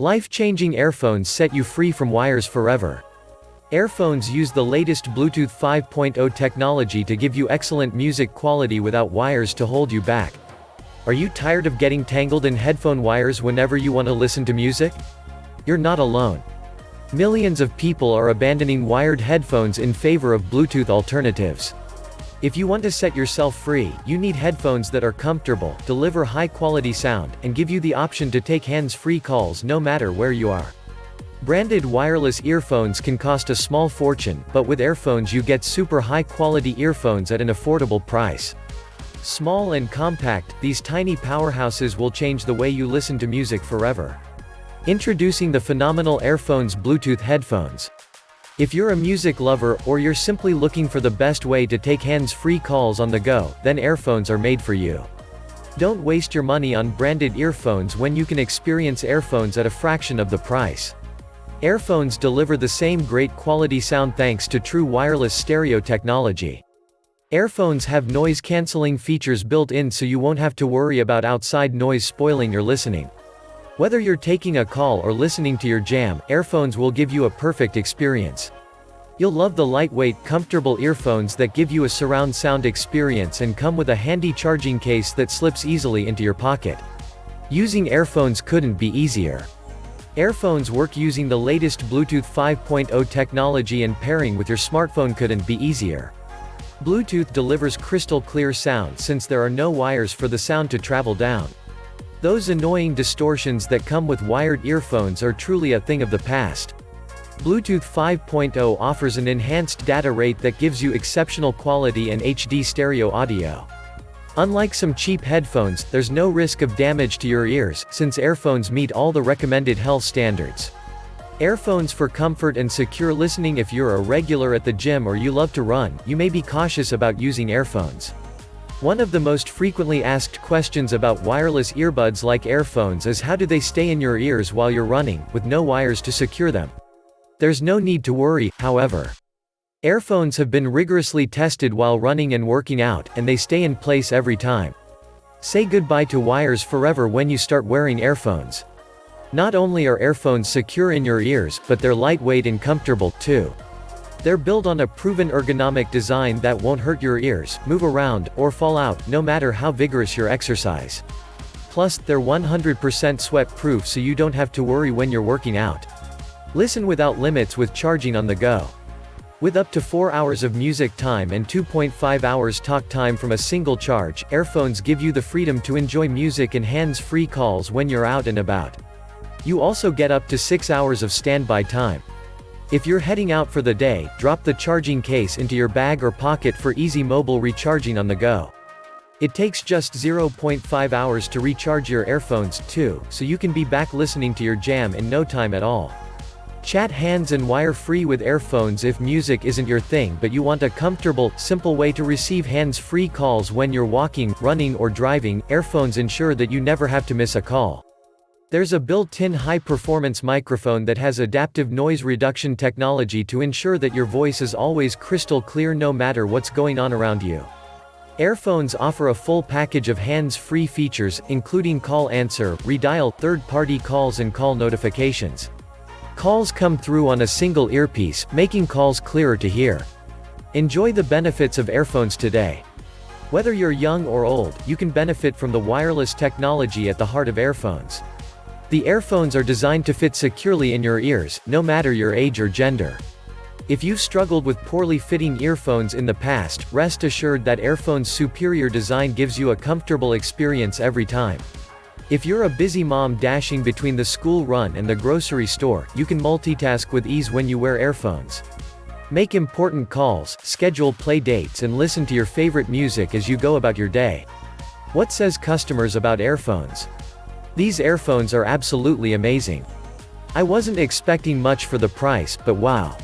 Life-changing earphones set you free from wires forever. Earphones use the latest Bluetooth 5.0 technology to give you excellent music quality without wires to hold you back. Are you tired of getting tangled in headphone wires whenever you want to listen to music? You're not alone. Millions of people are abandoning wired headphones in favor of Bluetooth alternatives. If you want to set yourself free, you need headphones that are comfortable, deliver high-quality sound, and give you the option to take hands-free calls no matter where you are. Branded wireless earphones can cost a small fortune, but with Airphones you get super high-quality earphones at an affordable price. Small and compact, these tiny powerhouses will change the way you listen to music forever. Introducing the phenomenal Airphones Bluetooth headphones. If you're a music lover, or you're simply looking for the best way to take hands-free calls on the go, then Airphones are made for you. Don't waste your money on branded earphones when you can experience Airphones at a fraction of the price. Airphones deliver the same great quality sound thanks to true wireless stereo technology. Airphones have noise-canceling features built in so you won't have to worry about outside noise spoiling your listening. Whether you're taking a call or listening to your jam, Airphones will give you a perfect experience. You'll love the lightweight, comfortable earphones that give you a surround sound experience and come with a handy charging case that slips easily into your pocket. Using Airphones couldn't be easier. Airphones work using the latest Bluetooth 5.0 technology and pairing with your smartphone couldn't be easier. Bluetooth delivers crystal clear sound since there are no wires for the sound to travel down. Those annoying distortions that come with wired earphones are truly a thing of the past. Bluetooth 5.0 offers an enhanced data rate that gives you exceptional quality and HD stereo audio. Unlike some cheap headphones, there's no risk of damage to your ears, since Airphones meet all the recommended health standards. Airphones for comfort and secure listening If you're a regular at the gym or you love to run, you may be cautious about using Airphones. One of the most frequently asked questions about wireless earbuds like Airphones is how do they stay in your ears while you're running, with no wires to secure them. There's no need to worry, however. Airphones have been rigorously tested while running and working out, and they stay in place every time. Say goodbye to wires forever when you start wearing Airphones. Not only are Airphones secure in your ears, but they're lightweight and comfortable, too. They're built on a proven ergonomic design that won't hurt your ears, move around, or fall out, no matter how vigorous your exercise. Plus, they're 100% sweat-proof so you don't have to worry when you're working out. Listen without limits with charging on the go. With up to 4 hours of music time and 2.5 hours talk time from a single charge, Airphones give you the freedom to enjoy music and hands-free calls when you're out and about. You also get up to 6 hours of standby time. If you're heading out for the day, drop the charging case into your bag or pocket for easy mobile recharging on the go. It takes just 0.5 hours to recharge your earphones, too, so you can be back listening to your jam in no time at all. Chat hands and wire-free with Airphones if music isn't your thing but you want a comfortable, simple way to receive hands-free calls when you're walking, running or driving, Airphones ensure that you never have to miss a call. There's a built-in high-performance microphone that has adaptive noise reduction technology to ensure that your voice is always crystal clear no matter what's going on around you. Airphones offer a full package of hands-free features, including call answer, redial, third-party calls and call notifications. Calls come through on a single earpiece, making calls clearer to hear. Enjoy the benefits of Airphones today. Whether you're young or old, you can benefit from the wireless technology at the heart of Airphones. The Airphones are designed to fit securely in your ears, no matter your age or gender. If you've struggled with poorly fitting earphones in the past, rest assured that Airphone's superior design gives you a comfortable experience every time. If you're a busy mom dashing between the school run and the grocery store, you can multitask with ease when you wear Airphones. Make important calls, schedule play dates and listen to your favorite music as you go about your day. What says customers about Airphones? These earphones are absolutely amazing. I wasn't expecting much for the price, but wow.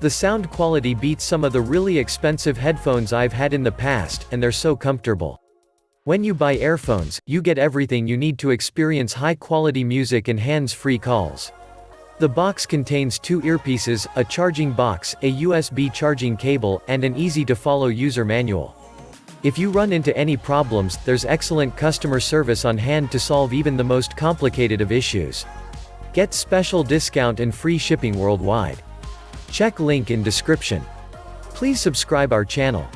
The sound quality beats some of the really expensive headphones I've had in the past, and they're so comfortable. When you buy earphones, you get everything you need to experience high-quality music and hands-free calls. The box contains two earpieces, a charging box, a USB charging cable, and an easy-to-follow user manual. If you run into any problems, there's excellent customer service on hand to solve even the most complicated of issues. Get special discount and free shipping worldwide. Check link in description. Please subscribe our channel.